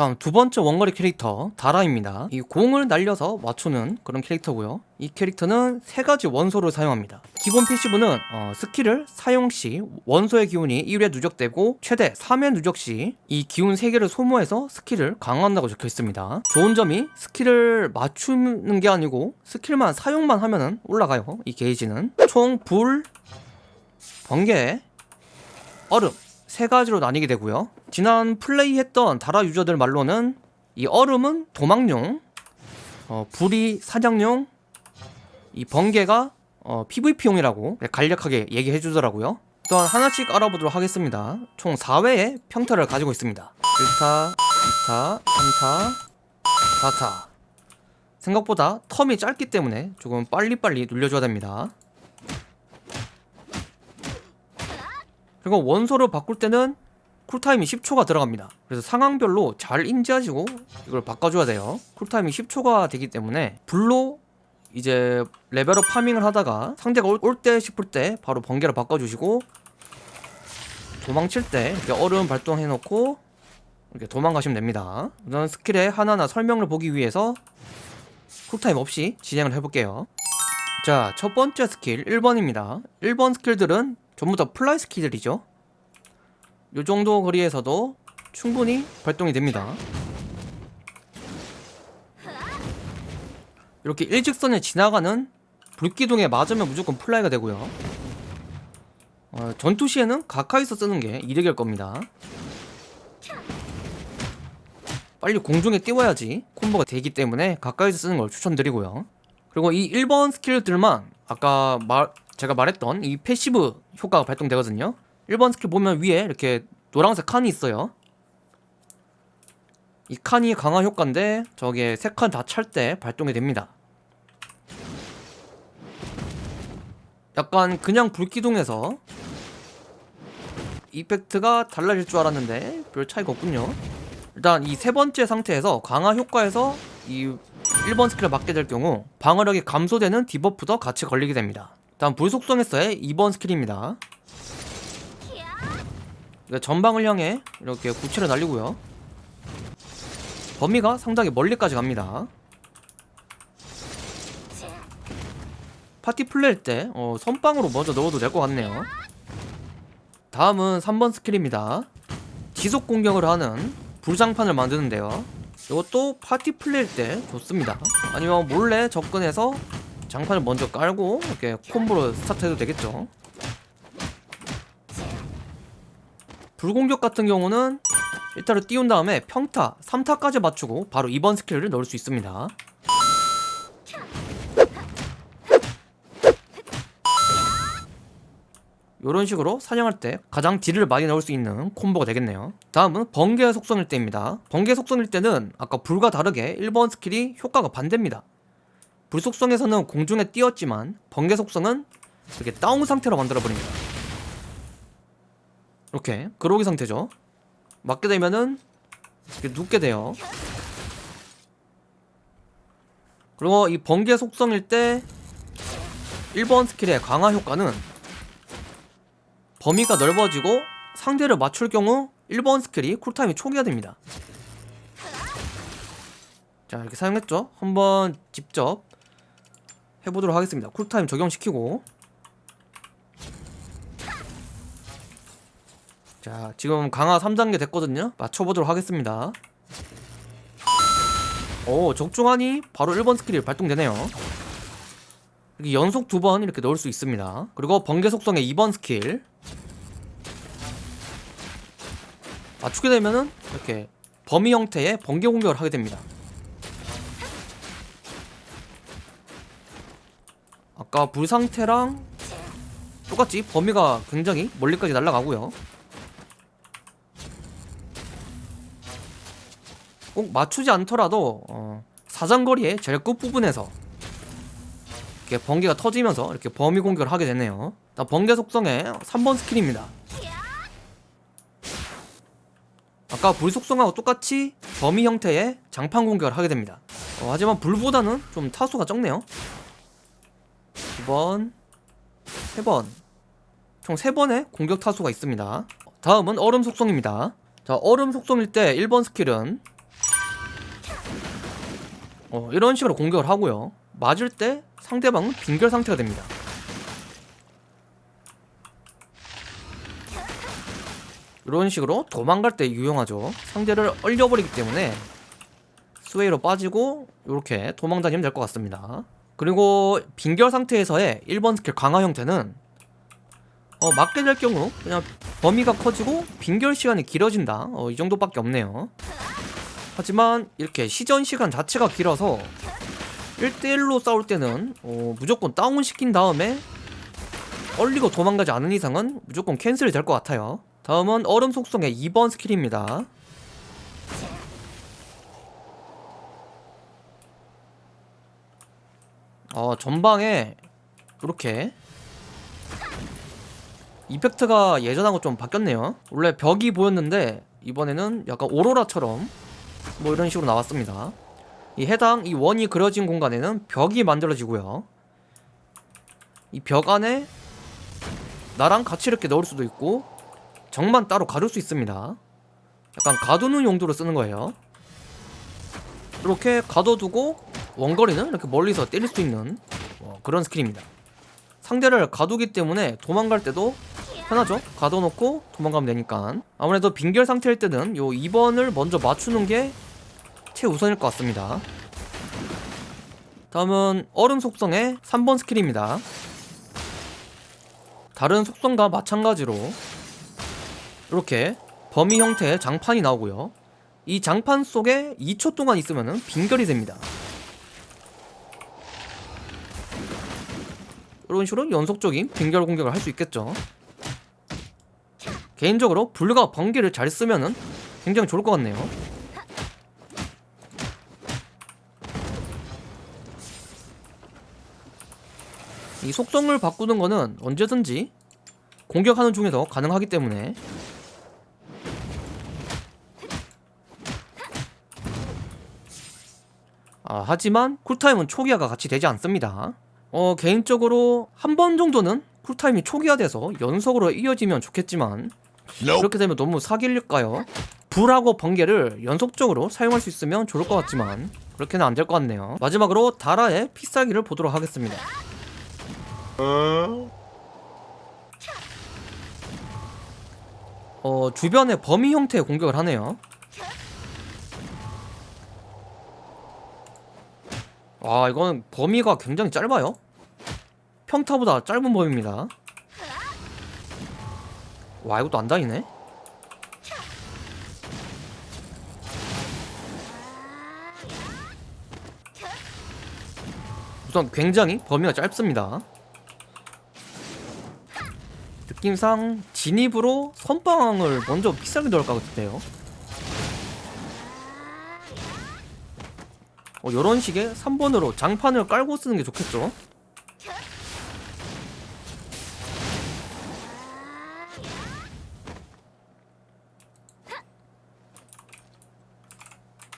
다음 두 번째 원거리 캐릭터 다라입니다. 이 공을 날려서 맞추는 그런 캐릭터고요. 이 캐릭터는 세 가지 원소를 사용합니다. 기본 passive는 어, 스킬을 사용 시 원소의 기운이 1회 누적되고 최대 3회 누적 시 이 기운 3개를 소모해서 스킬을 강화한다고 적혀 있습니다. 좋은 점이 스킬을 맞추는 게 아니고 스킬만 사용만 하면 올라가요. 이 게이지는. 총 불, 번개, 얼음 세 가지로 나뉘게 되고요 지난 플레이했던 다라 유저들 말로는 이 얼음은 도망용 어, 불이 사냥용 이 번개가 어, PVP용이라고 간략하게 얘기해 주더라고요. 또한 하나씩 알아보도록 하겠습니다. 총 4회의 평타를 가지고 있습니다. 1타, 2타, 3타, 4타. 생각보다 텀이 짧기 때문에 조금 빨리빨리 눌려줘야 됩니다. 그리고 원소를 바꿀 때는 쿨타임이 10초가 들어갑니다. 그래서 상황별로 잘 인지하시고 이걸 바꿔줘야 돼요. 쿨타임이 10초가 되기 때문에 불로 이제 레벨업 farming을 하다가 상대가 올 때 싶을 때 바로 번개를 바꿔주시고 도망칠 때 이렇게 얼음 발동해 놓고 이렇게 도망가시면 됩니다. 우선 스킬의 하나하나 설명을 보기 위해서 쿨타임 없이 진행을 해볼게요. 자 첫 번째 스킬 1번입니다. 1번 스킬들은 전부 다 fly 스킬들이죠 요 정도 거리에서도 충분히 발동이 됩니다. 이렇게 일직선에 지나가는 불기둥에 맞으면 무조건 fly가 되고요. 어, 전투 시에는 가까이서 쓰는 게 이득일 겁니다. 빨리 공중에 띄워야지 콤보가 되기 때문에 가까이서 쓰는 걸 추천드리고요. 그리고 이 1번 스킬들만 아까 말, 제가 말했던 이 passive 효과가 발동되거든요 1번 스킬 보면 위에 이렇게 노란색 칸이 있어요. 이 칸이 강화 효과인데 저게 세 칸 다 찰 때 발동이 됩니다. 약간 그냥 불기둥에서 effect가 달라질 줄 알았는데 별 차이가 없군요. 일단 이 세 번째 상태에서 강화 효과에서 이 1번 스킬을 맞게 될 경우 방어력이 감소되는 debuff도 같이 걸리게 됩니다. 다음 불속성에서의 2번 스킬입니다 전방을 향해 이렇게 구체를 날리고요. 범위가 상당히 멀리까지 갑니다. 파티 플레이일 때 어, 선빵으로 먼저 넣어도 될 것 같네요. 다음은 3번 스킬입니다. 지속 공격을 하는 불장판을 만드는데요. 이것도 파티 플레이일 때 좋습니다. 아니면 몰래 접근해서 장판을 먼저 깔고 이렇게 콤보로 스타트해도 되겠죠 불공격 같은 경우는 1타를 띄운 다음에 평타 3타까지 맞추고 바로 2번 스킬을 넣을 수 있습니다. 이런 식으로 사냥할 때 가장 딜을 많이 넣을 수 있는 콤보가 되겠네요. 다음은 번개 속성일 때입니다. 번개 속성일 때는 아까 불과 다르게 1번 스킬이 효과가 반대입니다. 불 속성에서는 공중에 띄었지만 번개 속성은 이렇게 다운 상태로 만들어버립니다 이렇게 그로기 상태죠. 맞게 되면은 이렇게 눕게 돼요. 그리고 이 번개 속성일 때 1번 스킬의 강화 효과는 범위가 넓어지고 상대를 맞출 경우 1번 스킬이 쿨타임이 초기화 됩니다. 자 이렇게 사용했죠? 한번 직접 해보도록 하겠습니다. 쿨타임 적용시키고 자 지금 강화 3단계 됐거든요. 맞춰보도록 하겠습니다. 오 적중하니 바로 1번 스킬이 발동되네요. 이렇게 연속 두 번 이렇게 넣을 수 있습니다. 그리고 번개 속성의 2번 스킬. 맞추게 되면은 이렇게 범위 형태의 번개 공격을 하게 됩니다. 아까 불 상태랑 똑같이 범위가 굉장히 멀리까지 날아가고요 꼭 맞추지 않더라도 어, 사장거리의 제일 끝부분에서 이렇게 번개가 터지면서 이렇게 범위 공격을 하게 되네요. 번개 속성의 3번 스킬입니다. 아까 불 속성하고 똑같이 범위 형태의 장판 공격을 하게 됩니다. 어, 하지만 불보다는 좀 타수가 적네요. 2번 3번. 총 3번의 공격 타수가 있습니다. 다음은 얼음 속성입니다. 자 얼음 속성일 때 1번 스킬은 어, 이런 식으로 공격을 하고요. 맞을 때 상대방은 빙결 상태가 됩니다. 이런 식으로 도망갈 때 유용하죠. 상대를 얼려버리기 때문에 sway로 빠지고 이렇게 도망 다니면 될 것 같습니다. 그리고 빙결 상태에서의 1번 스킬 강화 형태는 어, 맞게 될 경우 그냥 범위가 커지고 빙결 시간이 길어진다. 어, 이 정도밖에 없네요. 하지만 이렇게 시전 시간 자체가 길어서 1대1로 싸울 때는 어, 무조건 다운 시킨 다음에 얼리고 도망가지 않은 이상은 무조건 cancel이 될 것 같아요. 다음은 얼음 속성의 2번 스킬입니다. 어, 전방에 이렇게 이펙트가 예전하고 좀 바뀌었네요. 원래 벽이 보였는데 이번에는 약간 오로라처럼 뭐 이런 식으로 나왔습니다. 이 해당 이 원이 그려진 공간에는 벽이 만들어지고요. 이 벽 안에 나랑 같이 이렇게 넣을 수도 있고 정만 따로 가둘 수 있습니다. 약간 가두는 용도로 쓰는 거예요. 이렇게 가둬두고 원거리는 이렇게 멀리서 때릴 수 있는 어, 그런 스킬입니다. 상대를 가두기 때문에 도망갈 때도 편하죠? 가둬놓고 도망가면 되니까. 아무래도 빙결 상태일 때는 요 2번을 먼저 맞추는 게 최우선일 것 같습니다. 다음은 얼음 속성의 3번 스킬입니다. 다른 속성과 마찬가지로 이렇게 범위 형태의 장판이 나오고요. 이 장판 속에 2초 동안 있으면 빙결이 됩니다. 이런 식으로 연속적인 빙결 공격을 할 수 있겠죠 개인적으로 불과 번개를 잘 쓰면은 굉장히 좋을 것 같네요. 이 속성을 바꾸는 거는 언제든지 공격하는 중에서 가능하기 때문에 아, 하지만 쿨타임은 초기화가 같이 되지 않습니다. 어, 개인적으로 한 번 정도는 쿨타임이 초기화돼서 연속으로 이어지면 좋겠지만 이렇게 되면 너무 사기일까요? 불하고 번개를 연속적으로 사용할 수 있으면 좋을 것 같지만 그렇게는 안 될 것 같네요. 마지막으로 다라의 피싸기를 보도록 하겠습니다. 어 주변에 범위 형태의 공격을 하네요. 와 이건 범위가 굉장히 짧아요. 평타보다 짧은 범위입니다 와 이것도 안 다니네? 우선 굉장히 범위가 짧습니다. 느낌상 진입으로 선빵을 먼저 비싸게 넣을 것 같은데요. 어, 이런 식의 3번으로 장판을 깔고 쓰는 게 좋겠죠